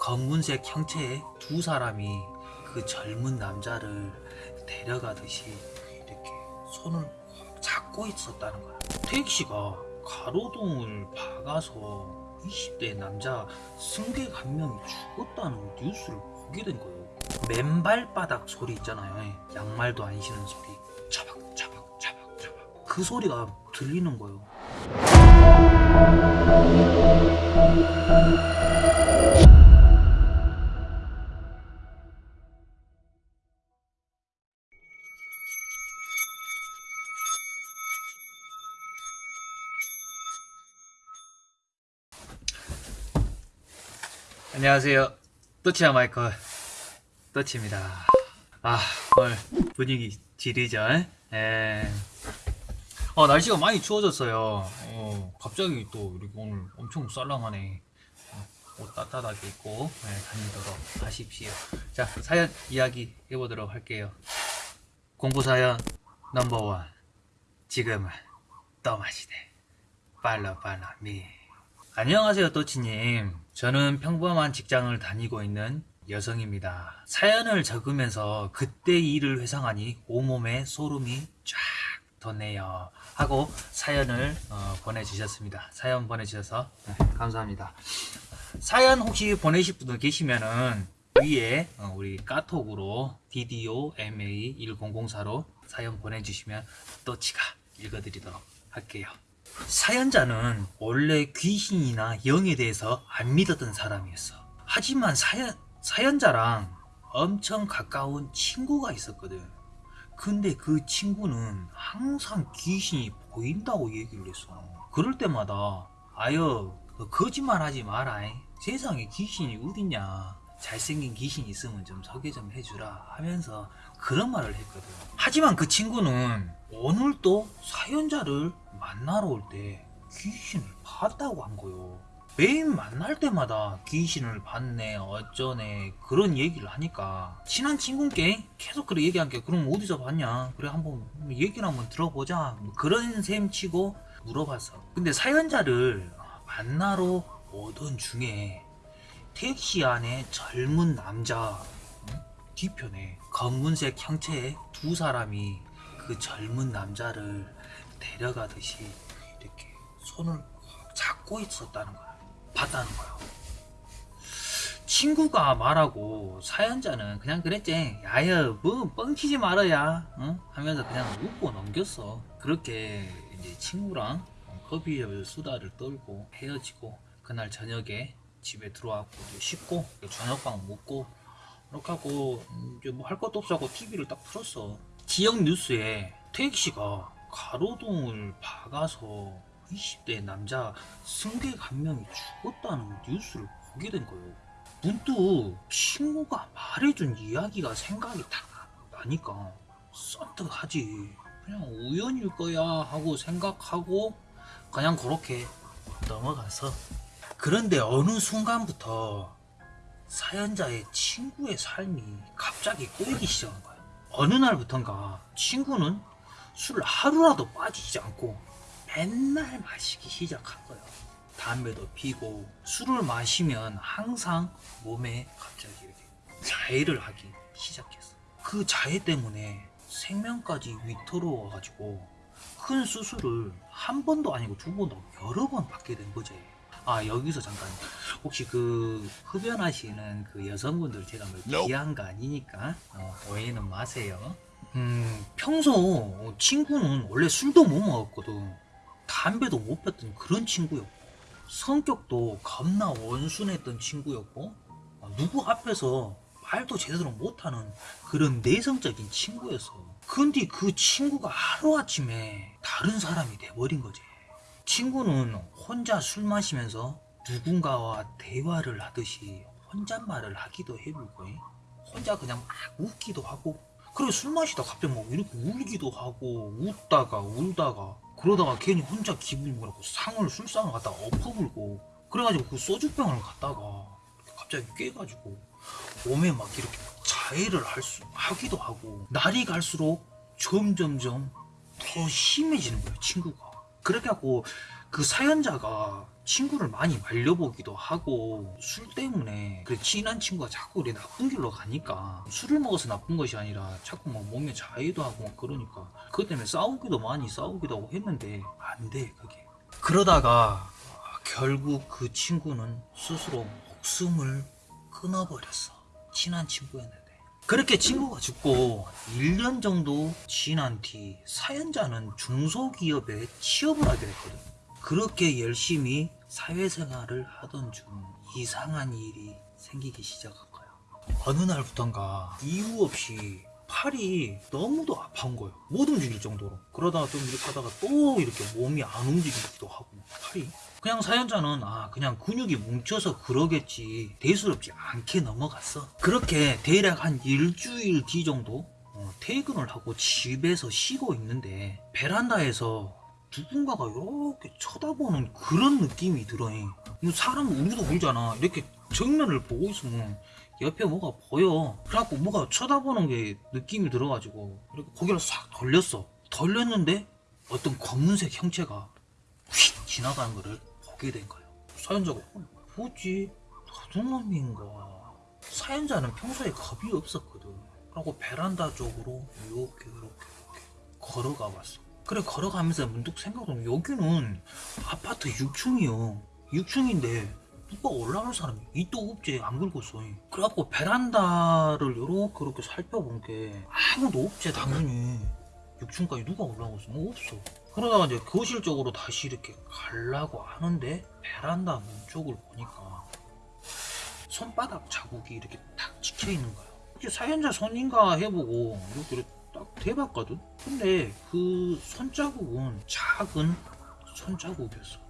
검은색 형체의 두 사람이 그 젊은 남자를 데려가듯이 이렇게 손을 꽉 잡고 있었다는 거야. 택시가 가로등을 박아서 20대 남자 승객 한 명이 죽었다는 뉴스를 보게 된 거예요. 맨발바닥 소리 있잖아요. 양말도 안 신은 소리. 차박 차박 차박 차박. 그 소리가 들리는 거예요. 안녕하세요. 또치야 마이클 또치입니다. 아 오늘 분위기 지리죠? 예. 어 날씨가 많이 추워졌어요. 어, 갑자기 또 이렇게 오늘 엄청. 어, 옷 따뜻하게 입고 예, 다니도록 하십시오. 자 사연 이야기 해보도록 할게요. 공부 사연 넘버원 지금은 떠마시대 빨라 빨라 미 안녕하세요 또치님. 저는 평범한 직장을 다니고 있는 여성입니다. 사연을 적으면서 그때 일을 회상하니 온몸에 소름이 쫙 돋네요. 하고 사연을 어, 보내주셨습니다. 사연 보내주셔서 네, 감사합니다. 사연 혹시 보내실 분들 계시면은 위에 어, 우리 까톡으로 DDOMA1004로 사연 보내주시면 또치가 읽어드리도록 할게요 사연자는 원래 귀신이나 영에 대해서 안 믿었던 사람이었어. 하지만 사연, 사연자랑 엄청 가까운 친구가 있었거든. 근데 그 친구는 항상 귀신이 보인다고 얘기를 했어. 그럴 때마다 아여 너 거짓말 하지 마라. 세상에 귀신이 어딨냐. 잘생긴 귀신 있으면 좀 소개 좀 해주라 하면서 그런 말을 했거든. 하지만 그 친구는 오늘도 사연자를 만나러 올 때 귀신을 봤다고 한 거요. 매일 만날 때마다 귀신을 봤네 어쩌네 그런 얘기를 하니까 친한 친구께 계속 그렇게 얘기한 게 그럼 어디서 봤냐 그래 한번 얘기를 한번 들어보자 뭐 그런 셈 치고 물어봤어 근데 사연자를 만나러 오던 중에 택시 안에 젊은 남자 응? 뒤편에 검은색 형체의 두 사람이 그 젊은 남자를 데려가듯이 이렇게 손을 꽉 잡고 있었다는 거야. 봤다는 거야. 친구가 말하고 사연자는 그냥 그랬지. 야야 뭐 뻥치지 말아야 응? 하면서 그냥 웃고 넘겼어. 그렇게 이제 친구랑 커피숍에서 수다를 떨고 헤어지고 그날 저녁에 집에 들어왔고 씻고 저녁밥 먹고 이렇게 하고 이제 뭐 할 것도 없어 고 TV를 딱 틀었어. 지역 뉴스에 택시가 가로등을 박아서 20대 남자 승객 한 명이 죽었다는 뉴스를 보게 된 거예요. 문득 친구가 말해준 이야기가 생각이 딱 나니까 썬뜩하지. 그냥 우연일 거야 하고 생각하고 그냥 그렇게 넘어가서 그런데 어느 순간부터 사연자의 친구의 삶이 갑자기 꼬이기 시작한 거야. 어느 날부턴가 친구는 술 하루라도 빠지지 않고 맨날 마시기 시작한 거예요. 담배도 피고 술을 마시면 항상 몸에 갑자기 이렇게 자해를 하기 시작했어. 그 자해 때문에 생명까지 위태로워가지고 큰 수술을 한 번도 아니고 두 번도 여러 번 받게 된 거지. 아 여기서 잠깐 혹시 그 흡연하시는 그 여성분들 제가 뭐 비한 거 아니니까 어, 오해는 마세요. 음 평소 친구는 원래 술도 못 먹었거든. 담배도 못 폈던 그런 친구였고 성격도 겁나 원순했던 친구였고 어, 누구 앞에서 말도 제대로 못하는 그런 내성적인 친구였어. 근데 그 친구가 하루아침에 다른 사람이 돼버린 거지. 친구는 혼자 술 마시면서 누군가와 대화를 하듯이 혼잣말을 하기도 해보고 혼자 그냥 막 웃기도 하고 그리고 술 마시다 갑자기 막 이렇게 울기도 하고 웃다가 울다가 그러다가 괜히 혼자 기분이 뭐라고 상을 술상을 갖다가 엎어불고 그래가지고 그 소주병을 갖다가 갑자기 깨가지고 몸에 막 이렇게 자해를 할 수, 하기도 하고 날이 갈수록 점점점 더 심해지는 거예요 친구가 그렇게 하고 그 사연자가 친구를 많이 말려보기도 하고 술 때문에 그 친한 친구가 자꾸 우리 나쁜 길로 가니까 술을 먹어서 나쁜 것이 아니라 자꾸 막 몸에 자해도 하고 막 그러니까 그것 때문에 싸우기도 많이 싸우기도 하고 했는데 안 돼 그게. 그러다가 결국 그 친구는 스스로 목숨을 끊어버렸어. 친한 친구였는데 그렇게 친구가 죽고 1년 정도 지난 뒤 사연자는 중소기업에 취업을 하게 됐거든. 그렇게 열심히 사회생활을 하던 중 이상한 일이 생기기 시작한 거야. 어느 날부턴가 이유 없이 팔이 너무도 아파온 거예요. 못 움직일 정도로. 그러다가 좀 이렇게 하다가 또 이렇게 몸이 안 움직이기도 하고 팔이. 그냥 사연자는 아 그냥 근육이 뭉쳐서 그러겠지 대수롭지 않게 넘어갔어. 그렇게 대략 한 일주일 뒤 정도 어, 퇴근을 하고 집에서 쉬고 있는데 베란다에서 누군가가 이렇게 쳐다보는 그런 느낌이 들어. 이거 사람 우리도 울잖아. 이렇게 정면을 보고 있으면 옆에 뭐가 보여. 그래갖고 뭐가 쳐다보는 게 느낌이 들어가지고 이렇게 고개를 싹 돌렸어. 돌렸는데 어떤 검은색 형체가 휙 지나가는 거를 보게 된 거예요. 사연자가 어, 뭐지? 도둑놈인가? 사연자는 평소에 겁이 없었거든. 그리고 베란다 쪽으로 이렇게 이렇게 이렇게 걸어가 봤어. 그래 걸어가면서 문득 생각하면 여기는 아파트 6층이요. 6층인데 누가 올라갈 사람이 이도 없지 안 긁었어. 그래갖고 베란다를 요렇게 이렇게 살펴본 게 아무도 없지 당연히 6층까지 누가 올라갔어? 뭐 없어. 그러다가 이제 거실 쪽으로 다시 이렇게 가려고 하는데 베란다 문 쪽을 보니까 손바닥 자국이 이렇게 탁 찍혀 있는 거야. 이제 사연자 손인가 해보고 이렇게 딱 대봤거든. 근데 그 손자국은 작은 손자국이었어.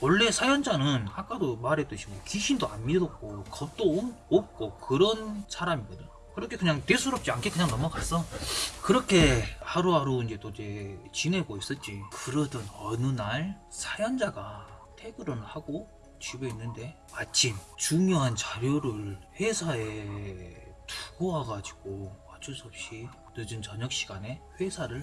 원래 사연자는 아까도 말했듯이 뭐 귀신도 안 믿었고 겁도 없- 없고 그런 사람이거든. 그렇게 그냥 대수롭지 않게 그냥 넘어갔어. 그렇게 하루하루 이제 또 이제 지내고 있었지. 그러던 어느 날 사연자가 퇴근을 하고 집에 있는데 마침 중요한 자료를 회사에 두고 와가지고 어쩔 수 없이 늦은 저녁 시간에 회사를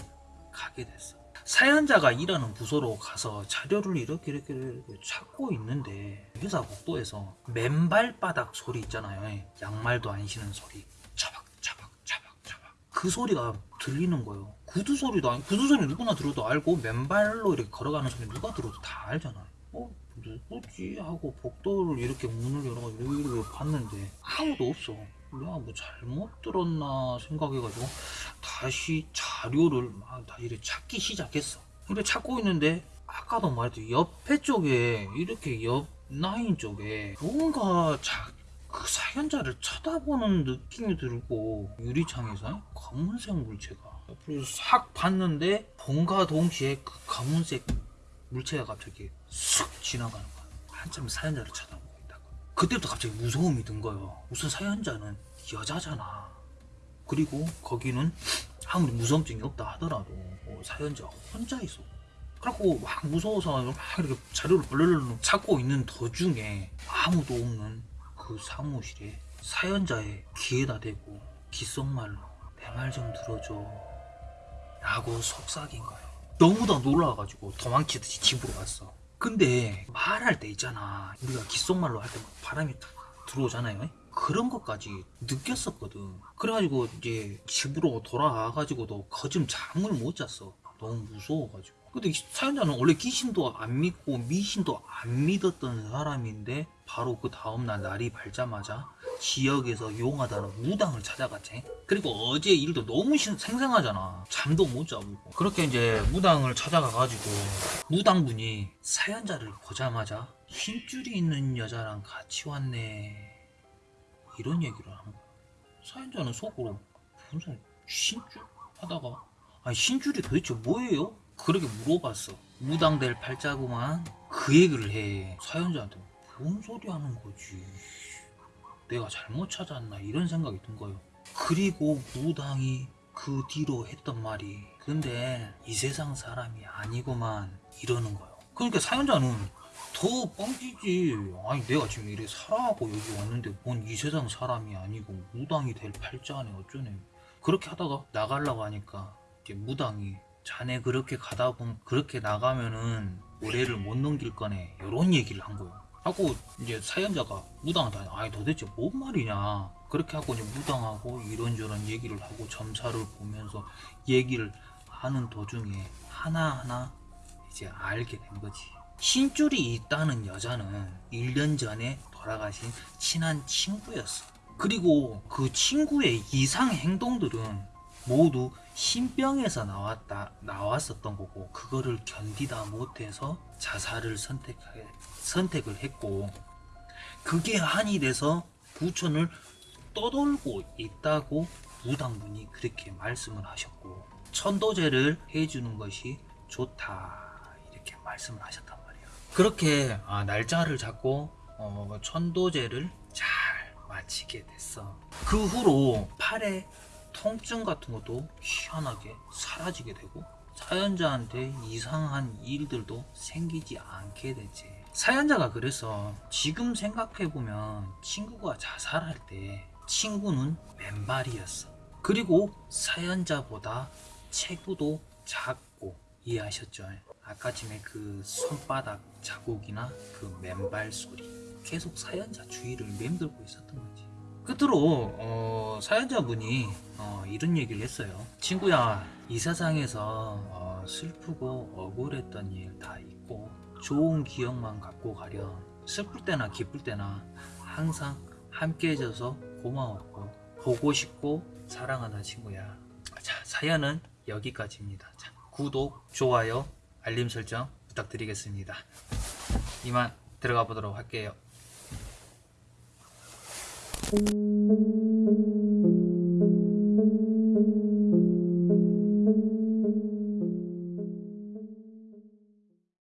가게 됐어. 사연자가 일하는 부서로 가서 자료를 이렇게 이렇게, 이렇게 찾고 있는데 회사 복도에서 맨발바닥 소리 있잖아요. 양말도 안 신은 소리. 차박 차박 차박 차박. 그 소리가 들리는 거예요. 구두 소리도 아니 구두 소리 누구나 들어도 알고 맨발로 이렇게 걸어가는 소리 누가 들어도 다 알잖아요. 어 누구지 하고 복도를 이렇게 문을 열어가지고 이렇게 봤는데 아무도 없어. 내가 뭐 잘못 들었나 생각해가지고 다시 자료를 막 다시 이렇게 찾기 시작했어. 근데 찾고 있는데 아까도 말했듯이 옆에 쪽에 이렇게 옆 라인 쪽에 뭔가 자, 그 사연자를 쳐다보는 느낌이 들고 유리창에서 검은색 물체가 옆으로 싹 봤는데 본과 동시에 그 검은색 물체가 갑자기 쑥 지나가는 거야. 한참 사연자를 쳐다보고 있다가 그때부터 갑자기 무서움이 든 거예요. 우선 사연자는 여자잖아. 그리고 거기는 아무리 무서움증이 없다 하더라도 뭐 사연자 혼자 있어. 그래갖고 막 무서워서 막 이렇게 자료를 벌벌 찾고 있는 도중에 아무도 없는 그 사무실에 사연자의 귀에다 대고 귓속말로 내 말 좀 들어줘 라고 속삭인 거예요. 너무나 놀라가지고 도망치듯이 집으로 갔어. 근데 말할 때 있잖아. 우리가 귓속말로 할때막 바람이 탁 들어오잖아요. 그런 것까지 느꼈었거든. 그래가지고 이제 집으로 돌아와가지고도 거즘 잠을 못 잤어. 너무 무서워가지고. 근데 이 사연자는 원래 귀신도 안 믿고 미신도 안 믿었던 사람인데 바로 그 다음날 날이 밝자마자 지역에서 용하다는 무당을 찾아갔지. 그리고 어제 일도 너무 신- 생생하잖아. 잠도 못 자고. 그렇게 이제 무당을 찾아가가지고 무당분이 사연자를 보자마자 힘줄이 있는 여자랑 같이 왔네. 이런 얘기를 하는 거야. 사연자는 속으로 무슨 신줄 하다가 아니 신줄이 도대체 뭐예요? 그렇게 물어봤어. 무당될 팔자구만. 그 얘기를 해. 사연자한테 뭔 소리 하는 거지? 내가 잘못 찾았나 이런 생각이 든 거예요. 그리고 무당이 그 뒤로 했던 말이 근데 이 세상 사람이 아니고만 이러는 거예요. 그러니까 사연자는 더 뻥치지. 아니 내가 지금 이래 살아하고 여기 왔는데 뭔 이 세상 사람이 아니고 무당이 될 팔자네 어쩌네. 그렇게 하다가 나가려고 하니까 이제 무당이 자네 그렇게 가다 보면 그렇게 나가면은 올해를 못 넘길 거네 이런 얘기를 한 거예요 하고 이제 사연자가 무당한테 아니 도대체 뭔 말이냐 그렇게 하고 이제 무당하고 이런저런 얘기를 하고 점사를 보면서 얘기를 하는 도중에 하나하나 이제 알게 된 거지 신줄이 있다는 여자는 1년 전에 돌아가신 친한 친구였어 그리고 그 친구의 이상 행동들은 모두 신병에서 나왔다 나왔었던 거고 그거를 견디다 못해서 자살을 선택 선택을 했고 그게 한이 돼서 부천을 떠돌고 있다고 무당분이 그렇게 말씀을 하셨고 천도제를 해주는 것이 좋다 이렇게 말씀을 말이에요. 그렇게 아, 날짜를 잡고 어, 천도제를 잘 마치게 됐어. 그 후로 팔에 통증 같은 것도 희한하게 사라지게 되고 사연자한테 이상한 일들도 생기지 않게 되지. 사연자가 그래서 지금 생각해보면 친구가 자살할 때 친구는 맨발이었어. 그리고 사연자보다 체구도 작고 이해하셨죠? 아까 전에 그 손바닥 자국이나 그 맨발 소리 계속 사연자 주위를 맴돌고 있었던 거지. 끝으로 어, 사연자분이 어, 이런 얘기를 했어요. 친구야, 이 세상에서 어, 슬프고 억울했던 일다 있고 좋은 기억만 갖고 가렴. 슬플 때나 기쁠 때나 항상 함께 해줘서 고마웠고 보고 싶고 사랑하는 친구야. 자, 사연은 여기까지입니다. 자, 구독, 좋아요, 알림 설정 부탁드리겠습니다. 이만 들어가 보도록 할게요.